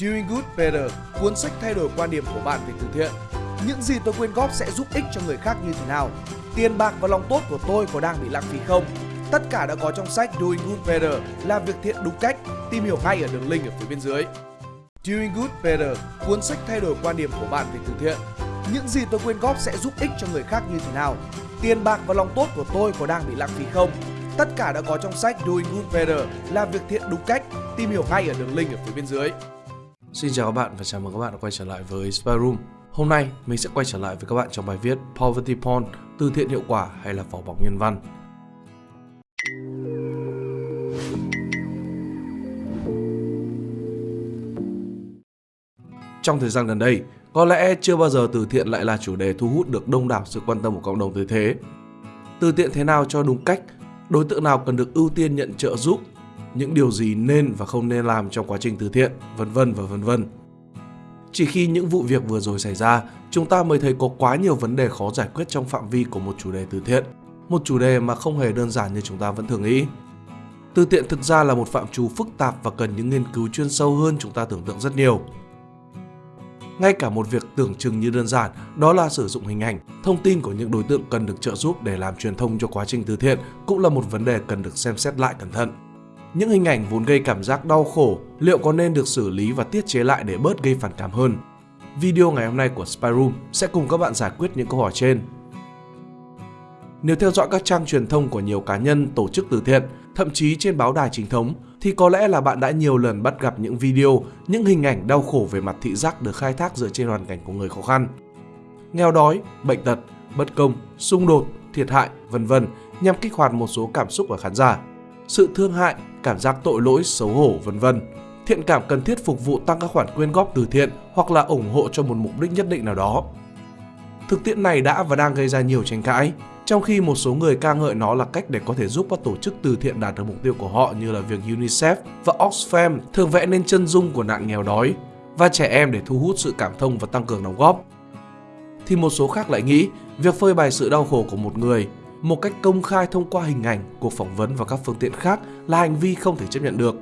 Doing Good Better, cuốn sách thay đổi quan điểm của bạn về từ thiện. Những gì tôi quyên góp sẽ giúp ích cho người khác như thế nào? Tiền bạc và lòng tốt của tôi có đang bị lãng phí không? Tất cả đã có trong sách Doing Good Better, làm việc thiện đúng cách. Tìm hiểu ngay ở đường link ở phía bên dưới. Doing Good Better, cuốn sách thay đổi quan điểm của bạn về từ thiện. Những gì tôi quyên góp sẽ giúp ích cho người khác như thế nào? Tiền bạc và lòng tốt của tôi có đang bị lãng phí không? Tất cả đã có trong sách Doing Good Better, làm việc thiện đúng cách. Tìm hiểu ngay ở đường link ở phía bên dưới. Xin chào các bạn và chào mừng các bạn đã quay trở lại với Spy Room. Hôm nay mình sẽ quay trở lại với các bạn trong bài viết Poverty Porn, từ thiện hiệu quả hay là vỏ bọc nhân văn. Trong thời gian gần đây, có lẽ chưa bao giờ từ thiện lại là chủ đề thu hút được đông đảo sự quan tâm của cộng đồng tới thế. Từ thiện thế nào cho đúng cách, đối tượng nào cần được ưu tiên nhận trợ giúp, những điều gì nên và không nên làm trong quá trình từ thiện, vân vân và vân vân. Chỉ khi những vụ việc vừa rồi xảy ra, chúng ta mới thấy có quá nhiều vấn đề khó giải quyết trong phạm vi của một chủ đề từ thiện, một chủ đề mà không hề đơn giản như chúng ta vẫn thường nghĩ. Từ thiện thực ra là một phạm trù phức tạp và cần những nghiên cứu chuyên sâu hơn chúng ta tưởng tượng rất nhiều. Ngay cả một việc tưởng chừng như đơn giản, đó là sử dụng hình ảnh, thông tin của những đối tượng cần được trợ giúp để làm truyền thông cho quá trình từ thiện cũng là một vấn đề cần được xem xét lại cẩn thận. Những hình ảnh vốn gây cảm giác đau khổ, liệu có nên được xử lý và tiết chế lại để bớt gây phản cảm hơn? Video ngày hôm nay của Spyroom sẽ cùng các bạn giải quyết những câu hỏi trên. Nếu theo dõi các trang truyền thông của nhiều cá nhân, tổ chức từ thiện, thậm chí trên báo đài chính thống, thì có lẽ là bạn đã nhiều lần bắt gặp những video, những hình ảnh đau khổ về mặt thị giác được khai thác dựa trên hoàn cảnh của người khó khăn. Nghèo đói, bệnh tật, bất công, xung đột, thiệt hại, vân vân nhằm kích hoạt một số cảm xúc ở khán giả. Sự thương hại, cảm giác tội lỗi, xấu hổ, vân vân. Thiện cảm cần thiết phục vụ tăng các khoản quyên góp từ thiện hoặc là ủng hộ cho một mục đích nhất định nào đó. Thực tiễn này đã và đang gây ra nhiều tranh cãi, trong khi một số người ca ngợi nó là cách để có thể giúp các tổ chức từ thiện đạt được mục tiêu của họ như là việc UNICEF và Oxfam thường vẽ nên chân dung của nạn nghèo đói và trẻ em để thu hút sự cảm thông và tăng cường đóng góp. Thì một số khác lại nghĩ việc phơi bày sự đau khổ của một người một cách công khai thông qua hình ảnh, cuộc phỏng vấn và các phương tiện khác là hành vi không thể chấp nhận được.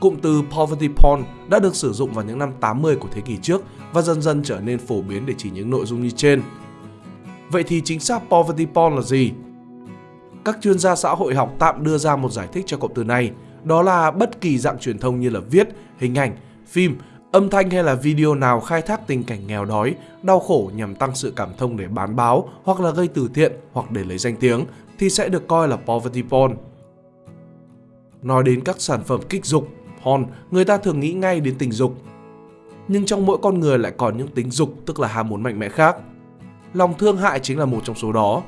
Cụm từ poverty porn đã được sử dụng vào những năm 80 của thế kỷ trước và dần dần trở nên phổ biến để chỉ những nội dung như trên. Vậy thì chính xác poverty porn là gì? Các chuyên gia xã hội học tạm đưa ra một giải thích cho cụm từ này, đó là bất kỳ dạng truyền thông như là viết, hình ảnh, phim, âm thanh hay là video nào khai thác tình cảnh nghèo đói, đau khổ nhằm tăng sự cảm thông để bán báo hoặc là gây từ thiện hoặc để lấy danh tiếng thì sẽ được coi là poverty porn. Nói đến các sản phẩm kích dục, porn, người ta thường nghĩ ngay đến tình dục. Nhưng trong mỗi con người lại còn những tính dục tức là ham muốn mạnh mẽ khác. Lòng thương hại chính là một trong số đó.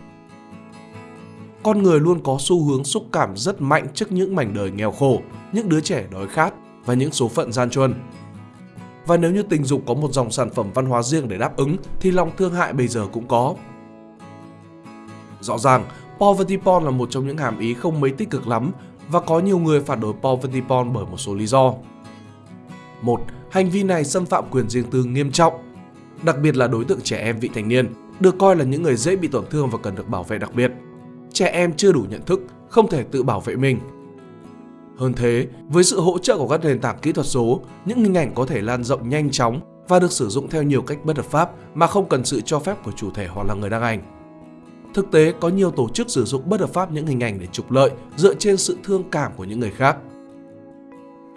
Con người luôn có xu hướng xúc cảm rất mạnh trước những mảnh đời nghèo khổ, những đứa trẻ đói khát và những số phận gian truân. Và nếu như tình dục có một dòng sản phẩm văn hóa riêng để đáp ứng thì lòng thương hại bây giờ cũng có. Rõ ràng, poverty porn là một trong những hàm ý không mấy tích cực lắm và có nhiều người phản đối poverty porn bởi một số lý do. Một, hành vi này xâm phạm quyền riêng tư nghiêm trọng, đặc biệt là đối tượng trẻ em vị thành niên, được coi là những người dễ bị tổn thương và cần được bảo vệ đặc biệt. Trẻ em chưa đủ nhận thức, không thể tự bảo vệ mình hơn thế, với sự hỗ trợ của các nền tảng kỹ thuật số, những hình ảnh có thể lan rộng nhanh chóng và được sử dụng theo nhiều cách bất hợp pháp mà không cần sự cho phép của chủ thể hoặc là người đăng ảnh. Thực tế, có nhiều tổ chức sử dụng bất hợp pháp những hình ảnh để trục lợi dựa trên sự thương cảm của những người khác.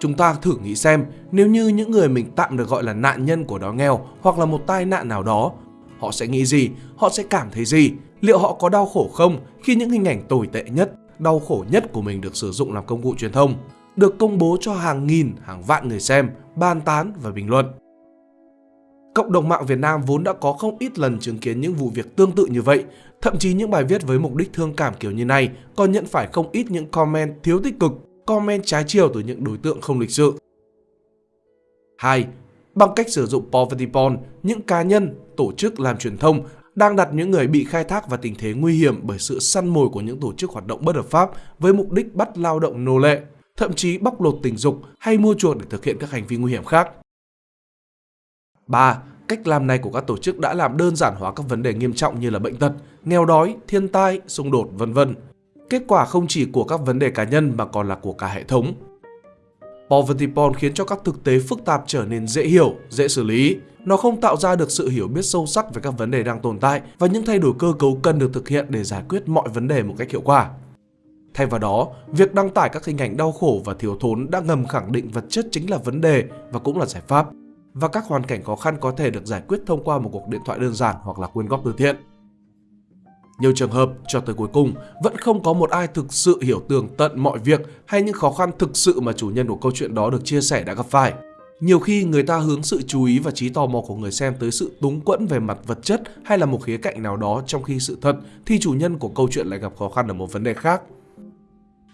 Chúng ta thử nghĩ xem, nếu như những người mình tạm được gọi là nạn nhân của đói nghèo hoặc là một tai nạn nào đó, họ sẽ nghĩ gì, họ sẽ cảm thấy gì, liệu họ có đau khổ không khi những hình ảnh tồi tệ nhất đau khổ nhất của mình được sử dụng làm công cụ truyền thông, được công bố cho hàng nghìn, hàng vạn người xem, bàn tán và bình luận. Cộng đồng mạng Việt Nam vốn đã có không ít lần chứng kiến những vụ việc tương tự như vậy, thậm chí những bài viết với mục đích thương cảm kiểu như này còn nhận phải không ít những comment thiếu tích cực, comment trái chiều từ những đối tượng không lịch sự. 2. Bằng cách sử dụng poverty porn, những cá nhân, tổ chức làm truyền thông đang đặt những người bị khai thác vào tình thế nguy hiểm bởi sự săn mồi của những tổ chức hoạt động bất hợp pháp với mục đích bắt lao động nô lệ, thậm chí bóc lột tình dục hay mua chuộc để thực hiện các hành vi nguy hiểm khác. 3. Cách làm này của các tổ chức đã làm đơn giản hóa các vấn đề nghiêm trọng như là bệnh tật, nghèo đói, thiên tai, xung đột, vân vân. Kết quả không chỉ của các vấn đề cá nhân mà còn là của cả hệ thống. Poverty porn khiến cho các thực tế phức tạp trở nên dễ hiểu, dễ xử lý. Nó không tạo ra được sự hiểu biết sâu sắc về các vấn đề đang tồn tại và những thay đổi cơ cấu cần được thực hiện để giải quyết mọi vấn đề một cách hiệu quả. Thay vào đó, việc đăng tải các hình ảnh đau khổ và thiếu thốn đã ngầm khẳng định vật chất chính là vấn đề và cũng là giải pháp. Và các hoàn cảnh khó khăn có thể được giải quyết thông qua một cuộc điện thoại đơn giản hoặc là quyên góp từ thiện. Nhiều trường hợp cho tới cuối cùng vẫn không có một ai thực sự hiểu tường tận mọi việc hay những khó khăn thực sự mà chủ nhân của câu chuyện đó được chia sẻ đã gặp phải. Nhiều khi người ta hướng sự chú ý và trí tò mò của người xem tới sự túng quẫn về mặt vật chất hay là một khía cạnh nào đó trong khi sự thật thì chủ nhân của câu chuyện lại gặp khó khăn ở một vấn đề khác.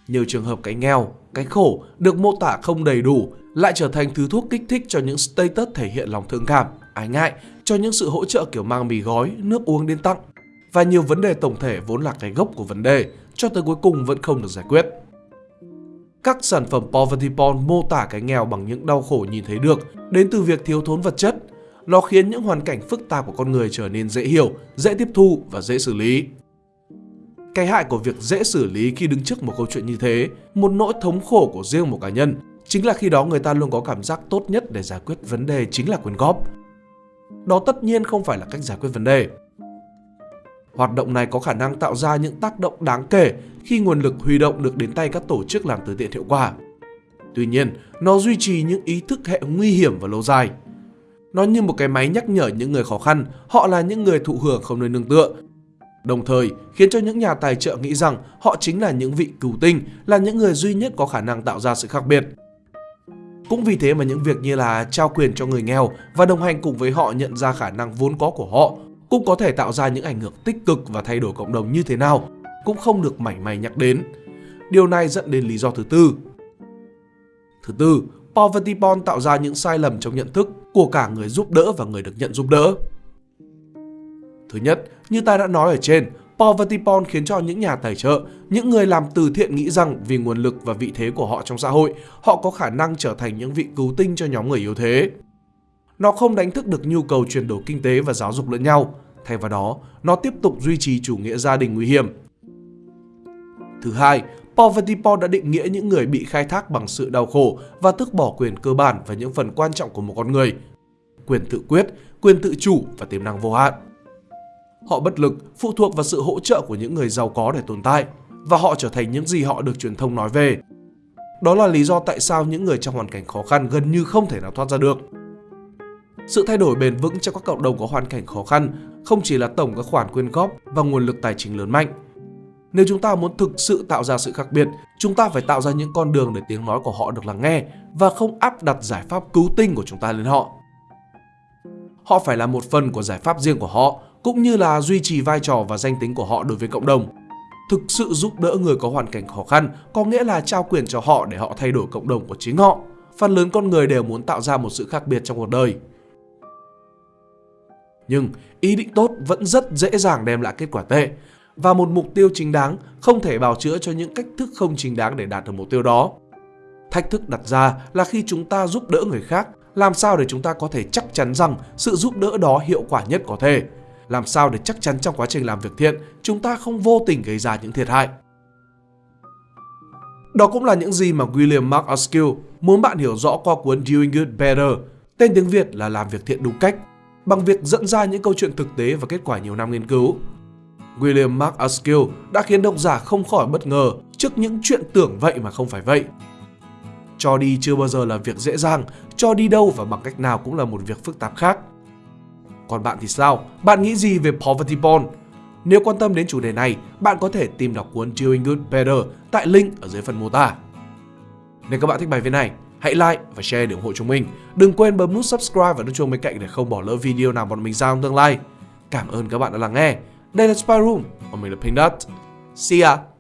Nhiều trường hợp cái nghèo, cái khổ được mô tả không đầy đủ lại trở thành thứ thuốc kích thích cho những status thể hiện lòng thương cảm, ái ngại, cho những sự hỗ trợ kiểu mang mì gói, nước uống đến tặng và nhiều vấn đề tổng thể vốn là cái gốc của vấn đề cho tới cuối cùng vẫn không được giải quyết. Các sản phẩm poverty porn mô tả cái nghèo bằng những đau khổ nhìn thấy được đến từ việc thiếu thốn vật chất. Nó khiến những hoàn cảnh phức tạp của con người trở nên dễ hiểu, dễ tiếp thu và dễ xử lý. Cái hại của việc dễ xử lý khi đứng trước một câu chuyện như thế, một nỗi thống khổ của riêng một cá nhân, chính là khi đó người ta luôn có cảm giác tốt nhất để giải quyết vấn đề chính là quyên góp. Đó tất nhiên không phải là cách giải quyết vấn đề. Hoạt động này có khả năng tạo ra những tác động đáng kể khi nguồn lực huy động được đến tay các tổ chức làm từ thiện hiệu quả. Tuy nhiên, nó duy trì những ý thức hệ nguy hiểm và lâu dài. Nó như một cái máy nhắc nhở những người khó khăn, họ là những người thụ hưởng không nơi nương tựa. Đồng thời, khiến cho những nhà tài trợ nghĩ rằng họ chính là những vị cứu tinh, là những người duy nhất có khả năng tạo ra sự khác biệt. Cũng vì thế mà những việc như là trao quyền cho người nghèo và đồng hành cùng với họ nhận ra khả năng vốn có của họ cũng có thể tạo ra những ảnh hưởng tích cực và thay đổi cộng đồng như thế nào cũng không được mảy may nhắc đến. Điều này dẫn đến lý do thứ tư. Thứ tư, poverty porn tạo ra những sai lầm trong nhận thức của cả người giúp đỡ và người được nhận giúp đỡ. Thứ nhất, như ta đã nói ở trên, poverty porn khiến cho những nhà tài trợ, những người làm từ thiện nghĩ rằng vì nguồn lực và vị thế của họ trong xã hội, họ có khả năng trở thành những vị cứu tinh cho nhóm người yếu thế. Nó không đánh thức được nhu cầu chuyển đổi kinh tế và giáo dục lẫn nhau, thay vào đó, nó tiếp tục duy trì chủ nghĩa gia đình nguy hiểm. Thứ hai, Poverty porn đã định nghĩa những người bị khai thác bằng sự đau khổ và tước bỏ quyền cơ bản và những phần quan trọng của một con người. Quyền tự quyết, quyền tự chủ và tiềm năng vô hạn. Họ bất lực, phụ thuộc vào sự hỗ trợ của những người giàu có để tồn tại và họ trở thành những gì họ được truyền thông nói về. Đó là lý do tại sao những người trong hoàn cảnh khó khăn gần như không thể nào thoát ra được. Sự thay đổi bền vững cho các cộng đồng có hoàn cảnh khó khăn không chỉ là tổng các khoản quyên góp và nguồn lực tài chính lớn mạnh. Nếu chúng ta muốn thực sự tạo ra sự khác biệt, chúng ta phải tạo ra những con đường để tiếng nói của họ được lắng nghe và không áp đặt giải pháp cứu tinh của chúng ta lên họ. Họ phải là một phần của giải pháp riêng của họ, cũng như là duy trì vai trò và danh tính của họ đối với cộng đồng. Thực sự giúp đỡ người có hoàn cảnh khó khăn có nghĩa là trao quyền cho họ để họ thay đổi cộng đồng của chính họ. Phần lớn con người đều muốn tạo ra một sự khác biệt trong cuộc đời. Nhưng ý định tốt vẫn rất dễ dàng đem lại kết quả tệ và một mục tiêu chính đáng không thể bào chữa cho những cách thức không chính đáng để đạt được mục tiêu đó. Thách thức đặt ra là khi chúng ta giúp đỡ người khác, làm sao để chúng ta có thể chắc chắn rằng sự giúp đỡ đó hiệu quả nhất có thể. Làm sao để chắc chắn trong quá trình làm việc thiện, chúng ta không vô tình gây ra những thiệt hại. Đó cũng là những gì mà William Mark Askill muốn bạn hiểu rõ qua cuốn Doing Good Better, tên tiếng Việt là Làm việc thiện đúng cách, bằng việc dẫn ra những câu chuyện thực tế và kết quả nhiều năm nghiên cứu. William Mark Askill đã khiến độc giả không khỏi bất ngờ trước những chuyện tưởng vậy mà không phải vậy. Cho đi chưa bao giờ là việc dễ dàng, cho đi đâu và bằng cách nào cũng là một việc phức tạp khác. Còn bạn thì sao? Bạn nghĩ gì về Poverty Porn? Nếu quan tâm đến chủ đề này, bạn có thể tìm đọc cuốn Doing Good Better tại link ở dưới phần mô tả. Nếu các bạn thích bài viết này, hãy like và share để ủng hộ chúng mình. Đừng quên bấm nút subscribe và nút chuông bên cạnh để không bỏ lỡ video nào bọn mình ra trong tương lai. Cảm ơn các bạn đã lắng nghe. Đây là Spy Room và mình là Pink Dot. See ya!